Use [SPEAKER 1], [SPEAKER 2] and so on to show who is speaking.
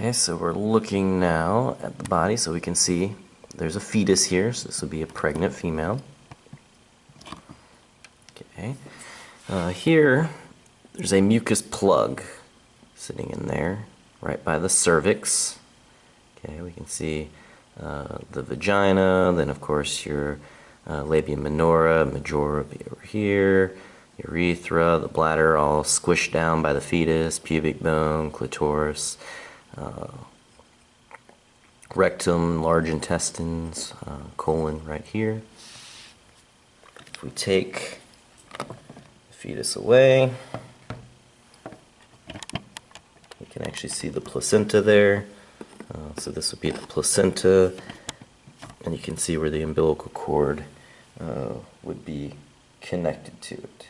[SPEAKER 1] Okay, so we're looking now at the body so we can see there's a fetus here, so this would be a pregnant female. Okay, uh, here there's a mucus plug sitting in there right by the cervix. Okay, we can see uh, the vagina, then of course your uh, labia minora, majora be over here, urethra, the bladder all squished down by the fetus, pubic bone, clitoris, uh, rectum, large intestines, uh, colon right here. If we take the fetus away, you can actually see the placenta there. Uh, so this would be the placenta, and you can see where the umbilical cord uh, would be connected to it.